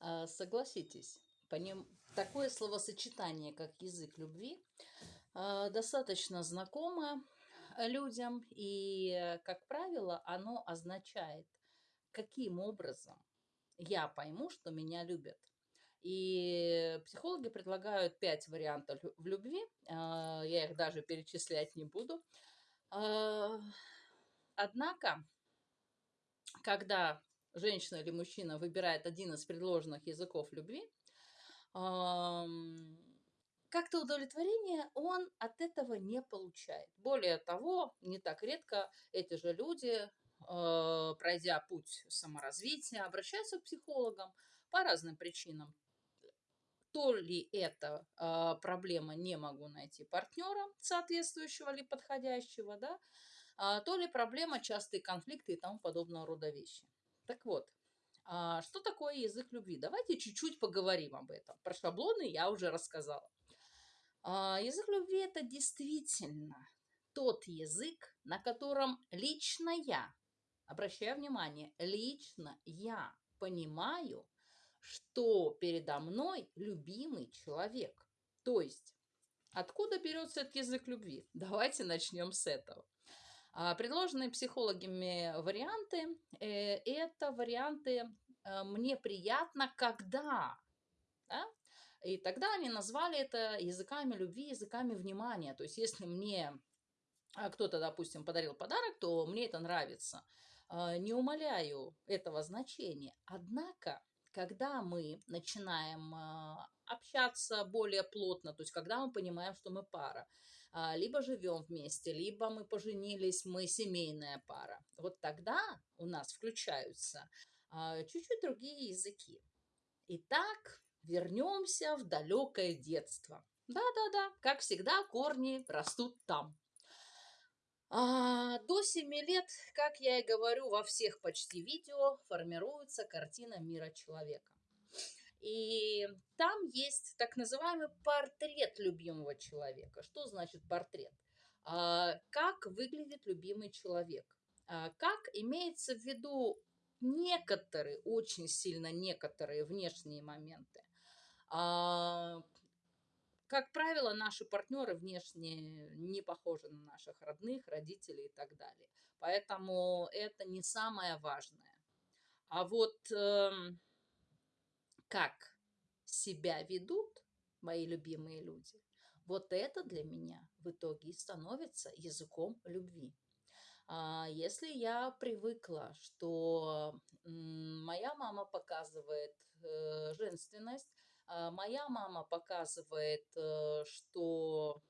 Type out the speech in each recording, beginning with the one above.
А, Согласитесь, по ним такое словосочетание, как язык любви, а, достаточно знакомо людям, и, как правило, оно означает, каким образом я пойму, что меня любят. И психологи предлагают пять вариантов в любви, а, я их даже перечислять не буду. Однако, когда женщина или мужчина выбирает один из предложенных языков любви, как-то удовлетворение он от этого не получает. Более того, не так редко эти же люди, э, пройдя путь саморазвития, обращаются к психологам по разным причинам. То ли это э, проблема не могу найти партнера соответствующего или подходящего, да, а, то ли проблема частые конфликты и тому подобного рода вещи. Так вот, а, что такое язык любви? Давайте чуть-чуть поговорим об этом. Про шаблоны я уже рассказала. А, Язык любви это действительно тот язык, на котором лично я, обращаю внимание, лично я понимаю, что передо мной любимый человек. То есть, откуда берется этот язык любви? Давайте начнем с этого. А, Предложенные психологами варианты э, это варианты э, мне приятно, когда. да? И тогда они назвали это языками любви, языками внимания. То есть, если мне а, кто-то, допустим, подарил подарок, то мне это нравится. А, Не умаляю этого значения. Однако, когда мы начинаем общаться более плотно, то есть когда мы понимаем, что мы пара, либо живем вместе, либо мы поженились, мы семейная пара, вот тогда у нас включаются а, чуть-чуть другие языки. Итак, вернемся в далекое детство. Да-да-да, как всегда, корни растут там. А, до 7 лет, как я и говорю во всех почти видео, формируется картина мира человека. И там есть так называемый портрет любимого человека. Что значит портрет? А, как выглядит любимый человек? А, как имеется в виду некоторые, очень сильно некоторые внешние моменты? А, как правило, наши партнеры внешне не похожи на наших родных, родителей и так далее. Поэтому это не самое важное. А вот эм, как себя ведут мои любимые люди, вот это для меня в итоге и становится языком любви. А, Если я привыкла, что моя мама показывает э, женственность, а, моя мама показывает, э, что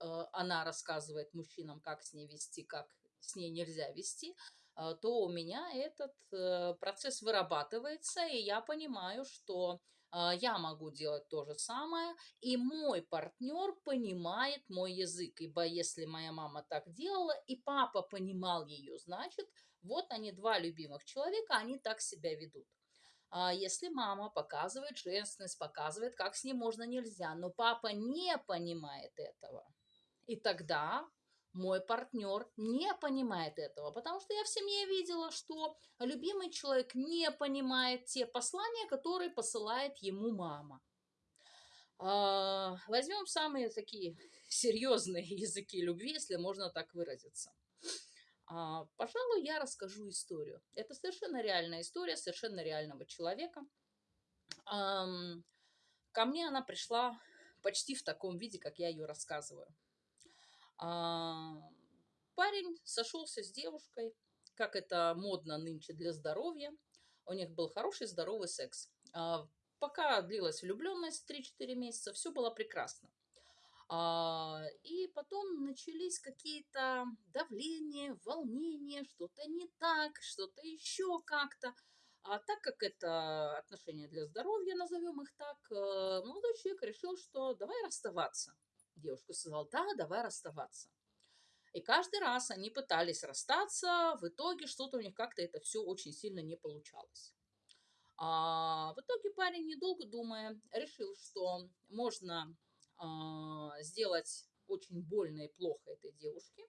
э, она рассказывает мужчинам, как с ней вести, как с ней нельзя вести, то у меня этот э, процесс вырабатывается, и я понимаю, что а, я могу делать то же самое, и мой партнер понимает мой язык, ибо если моя мама так делала, и папа понимал ее, значит, вот они два любимых человека, они так себя ведут. А если мама показывает женственность, показывает, как с ней можно, нельзя, но папа не понимает этого, и тогда мой партнер не понимает этого, потому что я в семье видела, что любимый человек не понимает те послания, которые посылает ему мама. А, Возьмем самые такие серьезные языки любви, если можно так выразиться. А, Пожалуй, я расскажу историю. Это совершенно реальная история совершенно реального человека. Ко мне она пришла почти в таком виде, как я ее рассказываю. А, Парень сошелся с девушкой, как это модно нынче для здоровья. У них был хороший здоровый секс. А, Пока длилась влюбленность 3-4 месяца, все было прекрасно. А, И потом начались какие-то давления, волнения, что-то не так, что-то еще как-то. А так как это отношения для здоровья, назовем их так, э, молодой человек решил, что давай расставаться. Девушка сказала, да, давай расставаться. И каждый раз они пытались расстаться, в итоге что-то у них как-то это все очень сильно не получалось. А в итоге парень, недолго думая, решил, что можно а, сделать очень больно и плохо этой девушке,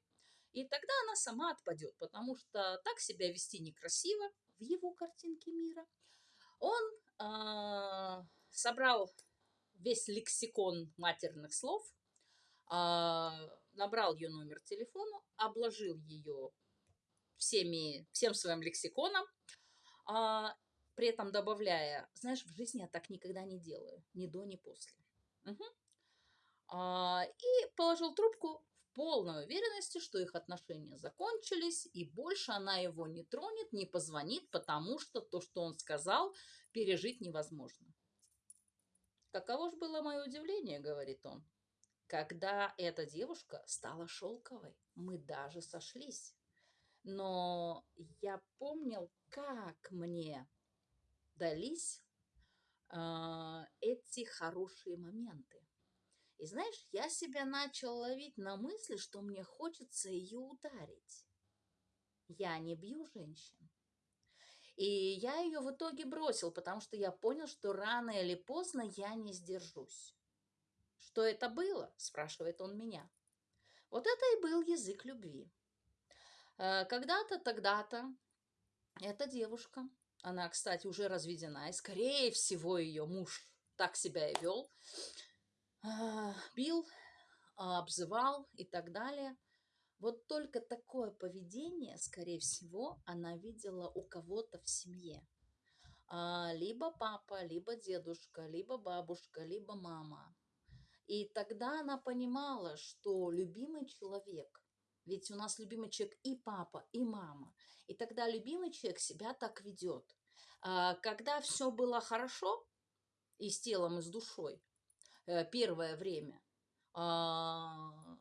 и тогда она сама отпадет, потому что так себя вести некрасиво в его картинке мира. Он а, собрал весь лексикон матерных слов, набрал ее номер телефона, обложил ее всеми, всем своим лексиконом, а, при этом добавляя, знаешь, в жизни я так никогда не делаю, ни до, ни после. Угу. А, и положил трубку в полной уверенности, что их отношения закончились, и больше она его не тронет, не позвонит, потому что то, что он сказал, пережить невозможно. Каково же было мое удивление, говорит он, когда эта девушка стала шелковой. Мы даже сошлись. Но я помнил, как мне дались э, эти хорошие моменты. И знаешь, я себя начал ловить на мысли, что мне хочется ее ударить. Я не бью женщин. И я ее в итоге бросил, потому что я понял, что рано или поздно я не сдержусь. Что это было? спрашивает он меня. Вот это и был язык любви. Э, когда-то, тогда-то эта девушка, она, кстати, уже разведена, и, скорее всего, ее муж так себя и вел, а, бил, обзывал и так далее. Вот только такое поведение, скорее всего, она видела у кого-то в семье. А, либо папа, либо дедушка, либо бабушка, либо мама. И тогда она понимала, что любимый человек, ведь у нас любимый человек и папа, и мама, и тогда любимый человек себя так ведет. А, когда все было хорошо, и с телом, и с душой, Э, первое время, а,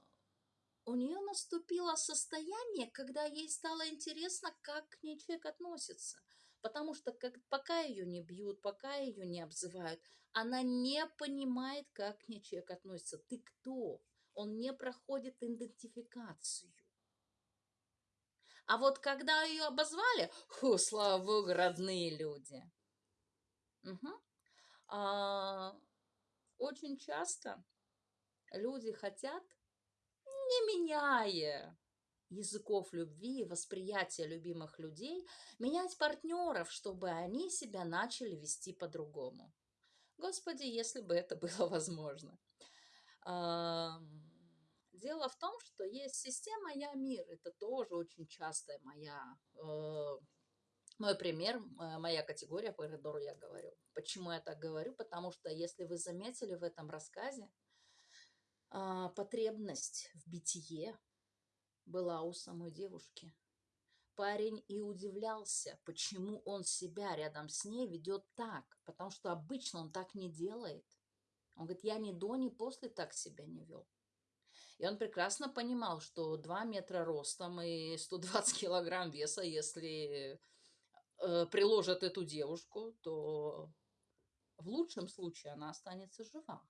у нее наступило состояние, когда ей стало интересно, как к ней человек относится. Потому что как, пока ее не бьют, пока ее не обзывают, она не понимает, как к ней человек относится. Ты кто? Он не проходит идентификацию. А вот когда ее обозвали, ху, слава богу, родные люди. Угу. А, очень часто люди хотят, не меняя языков любви, восприятия любимых людей, менять партнеров, чтобы они себя начали вести по-другому. Господи, если бы это было возможно. Дело в том, что есть система «Я мир». Это тоже очень частая моя э, мой пример, моя категория, по коридору я говорю. Почему я так говорю? Потому что, если вы заметили в этом рассказе, а, потребность в битие была у самой девушки. Парень и удивлялся, почему он себя рядом с ней ведет так, потому что обычно он так не делает. Он говорит, я ни до, ни после так себя не вел. И он прекрасно понимал, что 2 метра ростом и 120 килограмм веса, если э, приложат эту девушку, то в лучшем случае она останется жива.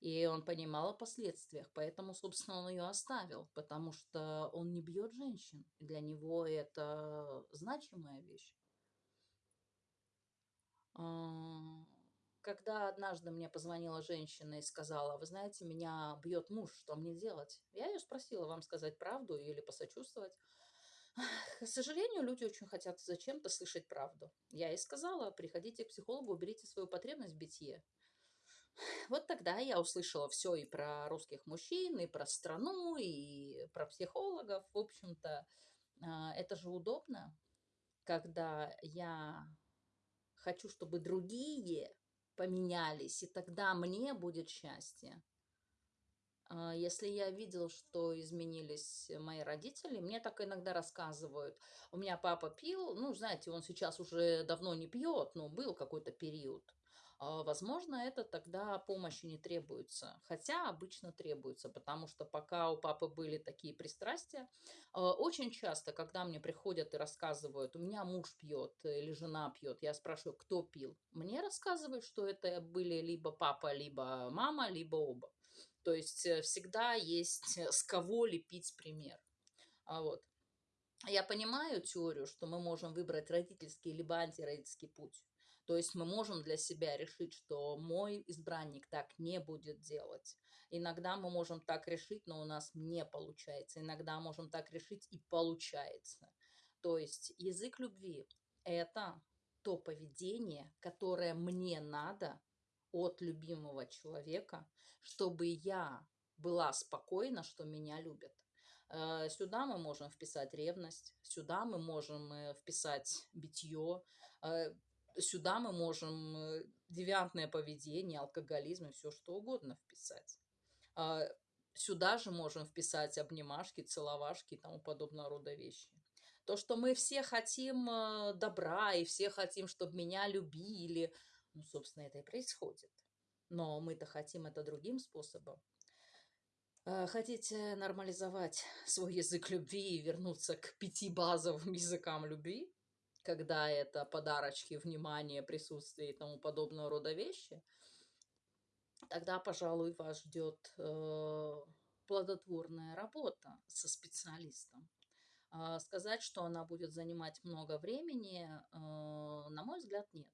И он понимал о последствиях, поэтому, собственно, он ее оставил, потому что он не бьет женщин. Для него это значимая вещь. Когда однажды мне позвонила женщина и сказала, вы знаете, меня бьет муж, что мне делать? Я ее спросила, вам сказать правду или посочувствовать. К сожалению, люди очень хотят зачем-то слышать правду. Я и сказала, приходите к психологу, уберите свою потребность в битье. Вот тогда я услышала все и про русских мужчин, и про страну, и про психологов. В общем-то, а, это же удобно, когда я хочу, чтобы другие поменялись, и тогда мне будет счастье. А, если я видел, что изменились мои родители, мне так иногда рассказывают. У меня папа пил, ну, знаете, он сейчас уже давно не пьет, но был какой-то период. А, возможно, это тогда помощи не требуется, хотя обычно требуется, потому что пока у папы были такие пристрастия, а, очень часто, когда мне приходят и рассказывают, у меня муж пьет или жена пьет, я спрашиваю, кто пил, мне рассказывают, что это были либо папа, либо мама, либо оба. То есть э, всегда есть э, с кого лепить пример. А вот. Я понимаю теорию, что мы можем выбрать родительский либо антиродительский путь. То есть мы можем для себя решить, что мой избранник так не будет делать. Иногда мы можем так решить, но у нас не получается. Иногда можем так решить и получается. То есть язык любви – это то поведение, которое мне надо от любимого человека, чтобы я была спокойна, что меня любят. Э, сюда мы можем вписать ревность, сюда мы можем э, вписать битье, э, сюда мы можем девиантное поведение, алкоголизм и все что угодно вписать. Сюда же можем вписать обнимашки, целовашки и тому подобного рода вещи. То, что мы все хотим добра и все хотим, чтобы меня любили, ну, собственно, это и происходит. Но мы-то хотим это другим способом. Э, хотите нормализовать свой язык любви и вернуться к пяти базовым языкам любви, когда это подарочки, внимание, присутствие и тому подобного рода вещи, тогда, пожалуй, вас ждет э, плодотворная работа со специалистом. Э, сказать, что она будет занимать много времени, э, на мой взгляд, нет.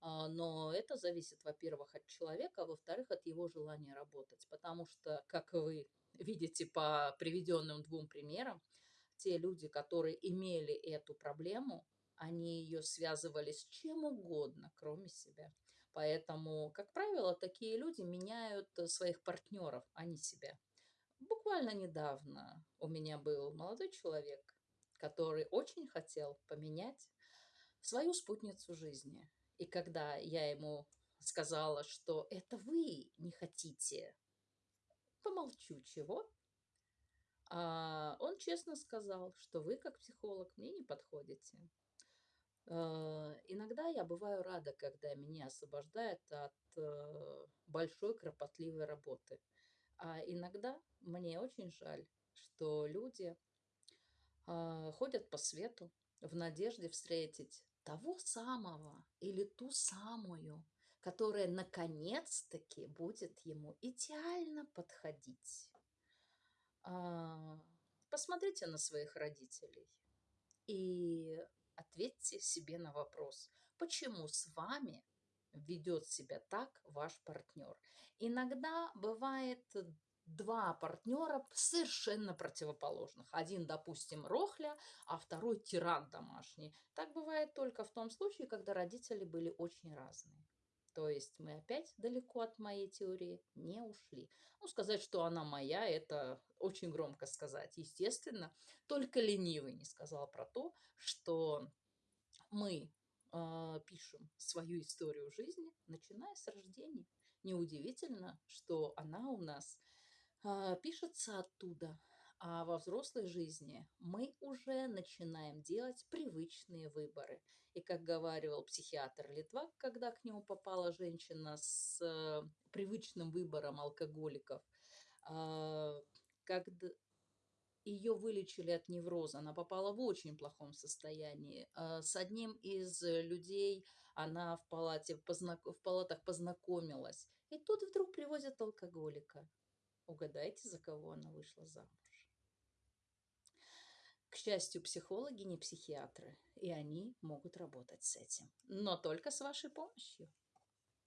А, но это зависит, во-первых, от человека, а во-вторых, от его желания работать. Потому что, как вы видите по приведенным двум примерам, те люди, которые имели эту проблему, они ее связывали с чем угодно, кроме себя. Поэтому, как правило, такие люди меняют своих партнеров, а не себя. Буквально недавно у меня был молодой человек, который очень хотел поменять свою спутницу жизни. И когда я ему сказала, что это вы не хотите, помолчу, чего? А он честно сказал, что вы, как психолог, мне не подходите. А, иногда я бываю рада, когда меня освобождают от э, большой кропотливой работы. А иногда мне очень жаль, что люди а, ходят по свету в надежде встретить того самого или ту самую, которая наконец-таки будет ему идеально подходить. А, посмотрите на своих родителей и ответьте себе на вопрос, почему с вами ведет себя так ваш партнер. Иногда бывает два партнера совершенно противоположных. Один, допустим, рохля, а второй тиран домашний. Так бывает только в том случае, когда родители были очень разные. То есть мы опять далеко от моей теории не ушли. Ну, сказать, что она моя, это очень громко сказать. Естественно, только ленивый не сказал про то, что мы э, пишем свою историю жизни, начиная с рождения. Неудивительно, что она у нас а, пишется оттуда. А во взрослой жизни мы уже начинаем делать привычные выборы. И как говаривал психиатр Литвак, когда к нему попала женщина с э, привычным выбором алкоголиков, э, когда ее вылечили от невроза, она попала в очень плохом состоянии. Э, с одним из людей она в, палате, в палатах познакомилась. И тут вдруг привозят алкоголика. Угадайте, за кого она вышла замуж. Счастью, психологи не психиатры, и они могут работать с этим. Но только с вашей помощью.